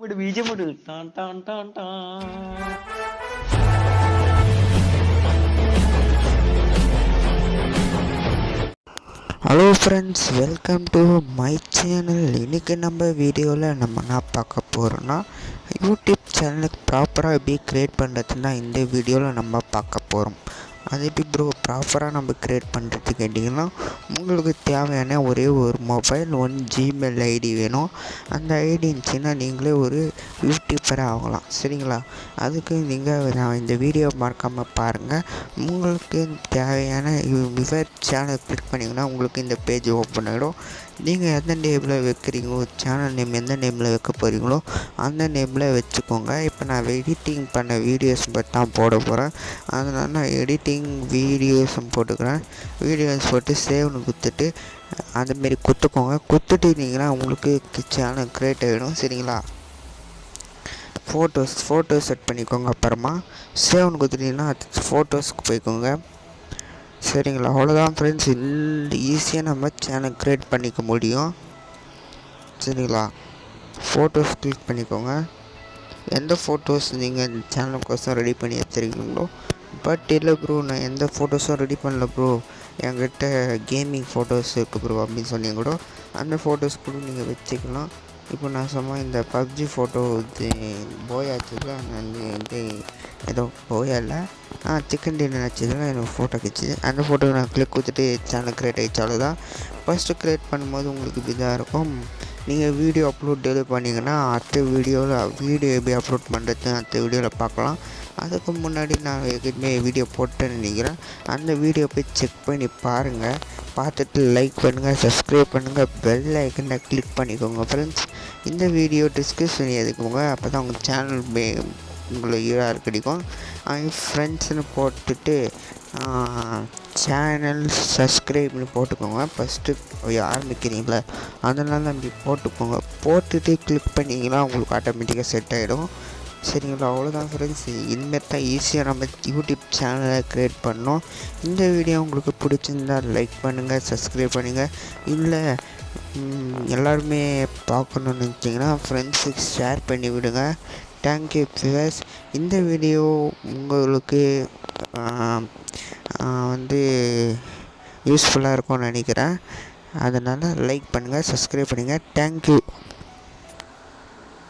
விடு பீஜம் விடு டான் டான் டான் Don hello friends welcome to my channel இன்றைக்கி நம்ம வீடியோவில் நம்ம என்ன பார்க்க போகிறோன்னா யூடியூப் சேனலுக்கு ப்ராப்பராக எப்படி க்ரியேட் பண்ணுறதுன்னா இந்த வீடியோவில் நம்ம பார்க்க போகிறோம் அது எப்படி ப்ரோ ப்ராப்பராக நம்ம க்ரியேட் பண்ணுறது கேட்டிங்கன்னா உங்களுக்கு தேவையான ஒரே ஒரு மொபைல் ஒன் ஜிமெயில் ஐடி வேணும். அந்த ஐடி இருந்துச்சுன்னா நீங்களே ஒரு யூடியூபராக ஆகலாம். சரிங்களா? அதுக்கு நீங்கள் நான் இந்த வீடியோ மறக்காமல் பாருங்கள் உங்களுக்கு தேவையான விவர் சேனல் கிளிக் பண்ணிங்கன்னா உங்களுக்கு இந்த பேஜ் ஓப்பன் ஆகிடும் நீங்கள் எந்த நேமில் வைக்கிறீங்களோ சேனல் நேம் எந்த நேமில் வைக்க போகிறீங்களோ அந்த நேமில் வச்சுக்கோங்க. இப்போ நான் எடிட்டிங் பண்ண வீடியோஸ் பற்றி தான் போட போகிறேன் அதனால் நான் எடிட்டிங் வீடியோஸும் போட்டுக்கிறேன். வீடியோஸ் போட்டு சேவ்னு குத்துட்டு அந்தமாரி குத்துக்கோங்க குத்துட்டீங்கன்னா உங்களுக்கு சேனல் க்ரியேட் ஆகிடும் சரிங்களா? ஃபோட்டோஸ் ஃபோட்டோ செட் பண்ணிக்கோங்க அப்புறமா. சேவ்னு கொடுத்துட்டீங்கன்னா ஃபோட்டோஸ்க்கு போய்க்கோங்க. சரிங்களா அவ்வளோதான் ஃப்ரெண்ட்ஸ் இந்த ஈஸியாக நம்ம சேனல் க்ரியேட் பண்ணிக்க முடியும். சரிங்களா ஃபோட்டோஸ் கிளிக் பண்ணிக்கோங்க. எந்த ஃபோட்டோஸ் நீங்கள் சேனலுக்கோசம் ரெடி பண்ணி வச்சுருக்கீங்களோ பட் இல்லை ப்ரோ நான் எந்த ஃபோட்டோஸும் ரெடி பண்ணல ப்ரோ என்கிட்ட கேமிங் ஃபோட்டோஸ் இருக்குது ப்ரோ அப்படின்னு சொன்னீங்க கூட அந்த ஃபோட்டோஸ் கூட நீங்கள் வச்சுக்கலாம். இப்போ நான் சும்மா இந்த பப்ஜி ஃபோட்டோ இது போயாச்சு நான் வந்து ஏதோ போயா இல்லை சிக்கன் டின்னர் வச்சதில் எனக்கு ஃபோட்டோ கிடச்சிது அந்த ஃபோட்டோவை நான் கிளிக் கொடுத்துட்டு சேனல் க்ரியேட் ஆகிடுச்சு அவ்வளோதான் ஃபஸ்ட்டு க்ரியேட் பண்ணும்போது உங்களுக்கு இதாக இருக்கும். நீங்கள் வீடியோ அப்லோட் டெலிவரி பண்ணிங்கன்னா அடுத்த வீடியோவில் வீடியோ எப்படி அப்லோட் பண்ணுறது அடுத்த வீடியோவில் பார்க்கலாம். அதுக்கு முன்னாடி நான் ஏற்கனவே வீடியோ போட்டேன்னு நினைக்கிறேன். அந்த வீடியோ போய் செக் பண்ணி பாருங்கள் பார்த்துட்டு லைக் பண்ணுங்கள் சப்ஸ்கிரைப் பண்ணுங்கள் பெல் ஐக்கனை கிளிக் பண்ணிக்கோங்க ஃப்ரெண்ட்ஸ் இந்த வீடியோ டிஸ்கிரிப்ஷன் எதுக்குங்க அப்போ தான் உங்கள் சேனல் மே உங்களுக்கு யூஆர் கிடைக்கும் ஃப்ரெண்ட்ஸ்னு போட்டுட்டு சேனல் சப்ஸ்கிரைப்னு போட்டுக்கோங்க. ஃபஸ்ட்டு ஆரம்பிக்கிறீங்களா அதனால் அப்படி போட்டுக்கோங்க. போட்டுட்டு கிளிக் பண்ணிங்கன்னா உங்களுக்கு ஆட்டோமேட்டிக்காக செட் ஆகிடும் சரிங்களா? அவ்வளோதான் ஃப்ரெண்ட்ஸ் இனிமேல் தான் ஈஸியாக நம்ம யூடியூப் சேனலை க்ரியேட் பண்ணோம். இந்த வீடியோ உங்களுக்கு பிடிச்சிருந்தா லைக் பண்ணுங்கள் சப்ஸ்கிரைப் பண்ணுங்கள் இல்லை எல்லாருமே பார்க்கணுன்னு நினச்சிங்கன்னா ஃப்ரெண்ட்ஸுக்கு ஷேர் பண்ணி விடுங்க தேங்க்யூ ஃபிவர்ஸ் இந்த வீடியோ உங்களுக்கு வந்து யூஸ்ஃபுல்லாக இருக்கும்னு நினைக்கிறேன். அதனால் லைக் பண்ணுங்கள் சப்ஸ்கிரைப் பண்ணுங்கள் தேங்க்யூ